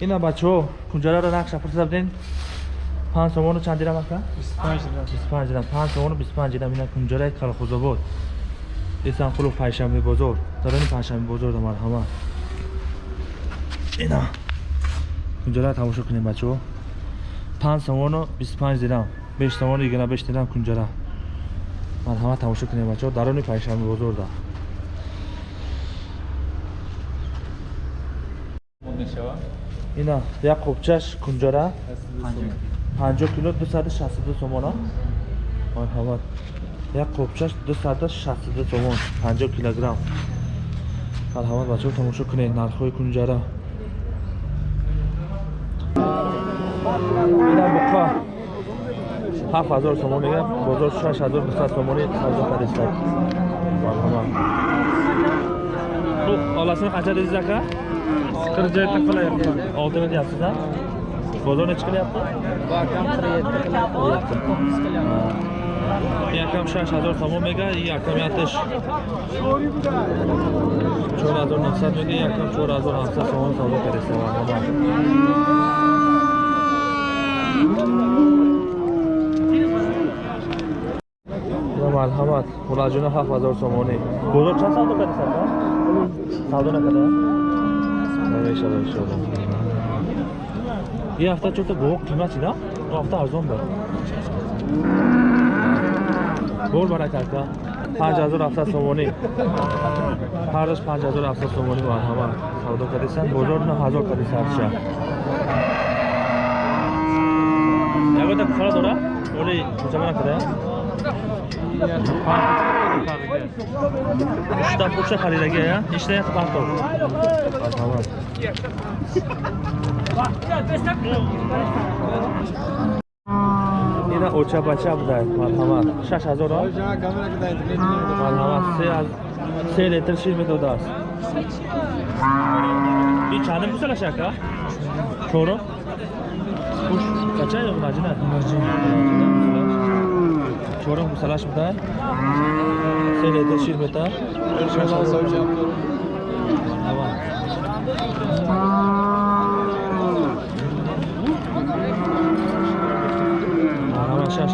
ина бачаҳо кунҷараро нақша фурсат ден панҷ сомону чанд дирам ака? 25 дирам. Панҷ сомону 25 дирам. Ина кунҷараи калхозобод. Эсанқулов пайшанбе бозор. Дарони пайшанбе бозор да марҳамат ина кунҷараро тамошо кунем бачаҳо панҷ сомону 25 дирам. Беш сомону ягона беш дирам кунҷара. Марҳамат тамошо кунем бачаҳо дарони пайшанбе бозор да ина як қопчаш кунҷара 50 кило. 262 сомон а марҳамат як қопчаш 262 сомон. 50 килограмм. Марҳамат бачаҳо тамошо кунед. Нархҳои кунҷара ина буқа. 7000 сомон мегӯям. Бозор 6200 сомони савдо кардистад марҳамат хуб оласini qancha dedingiz aka qirq yetti qilyapti olti ming deyapsiz a bozor nechi qilyapti якам шаш ҳазор тамом мега якам ятиш. Чор ҳазор навсад мега якам чор ҳазор ҳафтсад сомон савдо кардистем марҳамат мулаҷуна ҳафт ҳазор сомонӣ. Бозор чанд савдо кардистем савдо накарда иншалла иншалла ин ҳафта чорта бовоқ қимати на? Он ҳафта арзон буд бор барака ака панҷ ҳазор ҳафтад сомонӣ. Ҳардаш панҷ ҳазор ҳафтад сомонӣ марҳамат савдо кардисан. Бозор на ҳазор кардиса ҳарча. Ягода куфара дора оли кучама Uçta uçta karıyla gel ya. İşte yat pantol. Tamam. Yine oça baça bu da marhaba. Şaş hazır ol. Marhaba. Seyrettir şimdi dodar. Bir çanım bu sıra şaka. Çorum. Kuş kaça yok macina? Macina. Чорум гусалаш буда се литр шир бета шаш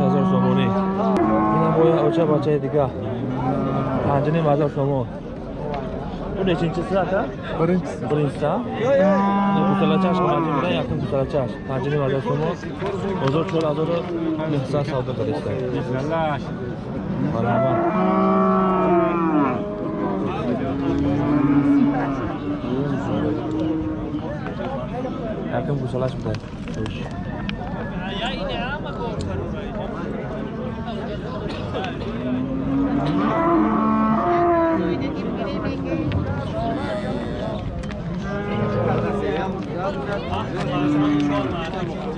ҳазор сомонӣ. Ина боя оча бачаи дига панҷним ҳазор сомон Pune e în ce stradă? Părinți. Părinți, da? Ne putem la ceașă, mai avem vrei, acum putem la ceașă. Mai avem mai avem frumos. O zor ce ăla zoră, ne sa sau de care stai. Brava. Acum putem la ceașă.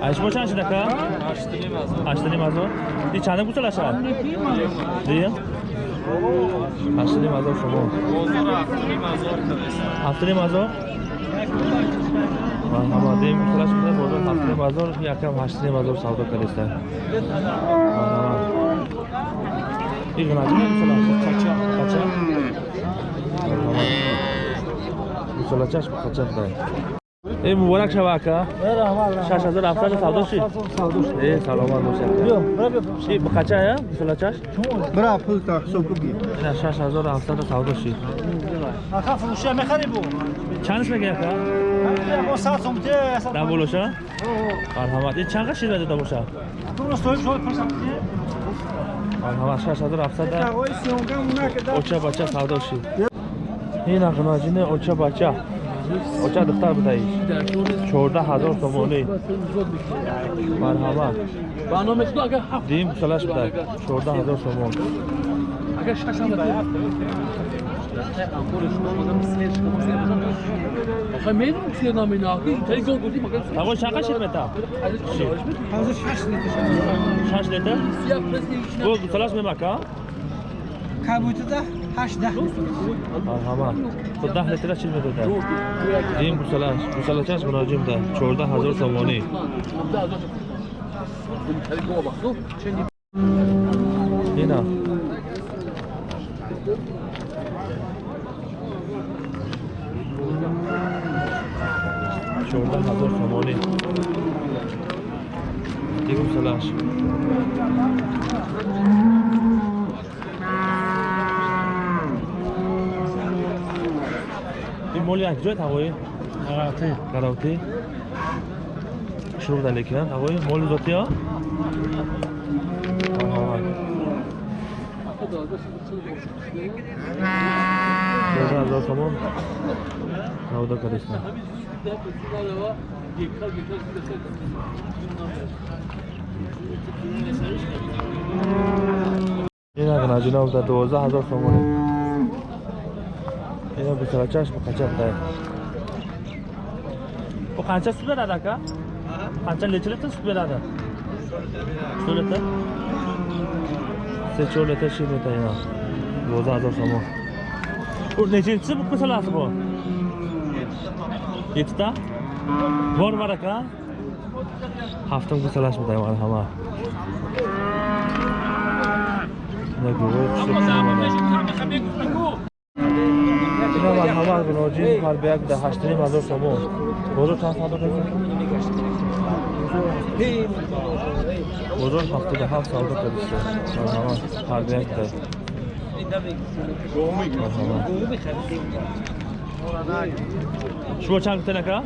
Ayşmo çan şida ka? Aştını mazo. Di çanı bu çalışa? Diye. Aştını mazo şomo. Haftını mazo. Marhaba deyim kulaş bize bozor haftını mazo yakam haştını mazo savdo kalista. Marhaba. Bir gün acı mı kulaş? Kaça? Kaça? Marhaba. Bu çalışaş bu kaça da. ای مبارک شوه اکا شش هزار هفتاد سودا شی ای سلامت باشه ای بخچه یا بسلا چش برا پول تا حساب کو بگیر نه شش هزار هفتاد سودا شی آخه فروشی میخری بو چندش میگه اکا با ساعت سمته ده بولوشا مرحمت این چند قشیر بده باشه تو استوی شو پرسم مرحمت شش هزار هفتاد اوچا بچه سودا شی این اقناجینه اوچا بچه оча духтар будаи чорда ҳазор сомонӣ марҳамат дим салаш буда чорда ҳазор сомон ҳавои шақа шид мета шаш литр? Бу гусалаш мемака كابوتدا هاش ده مرحبا خود ده لتر چیز بده ده این بوسلاش بوسلاش از مناجم ده 14 هزار سوانی اینا چهارده هزار تومانی دیگه سلاش чорда чорда ҳазор сомонӣ дигум салаш ин моли якҷоят ҳавои Гаравти. гаравтӣ шуруғ дар лекинанд ҳавои моли зотиё? Чорда ҳазор сомон савдо кардистанд ин агна ҷиноб Yana bir kilo çarşı bu kaça buday. Bu kança süt veradi aka? Kança neçe litre süt veradi? Süt litre? Seçiyor litre şey litre ya. Roza azor samo. Bu neçinci bu kısalası bu? Yettita? Bor var aka? Haftam kısalaş buday var ama. Ne güzel. ина марҳамат муроҷиат мекунад ба як даҳаштрим ҳазор сомон. Бозор чанд савдо кардем бозор ҳафтода ҳафт савдо кардистем марҳамат ҳар ба як дар шумо чанд гуфта нака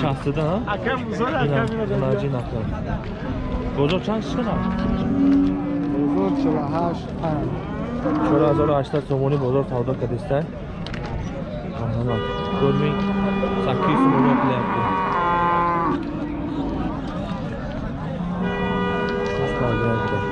шастда бозор чанд чиқадар бозор чилу ҳашт панҷ. 4800 сомонӣ бозор савдо кардистан аҳана гурми 8 сомонӣ қиляпти Thank you.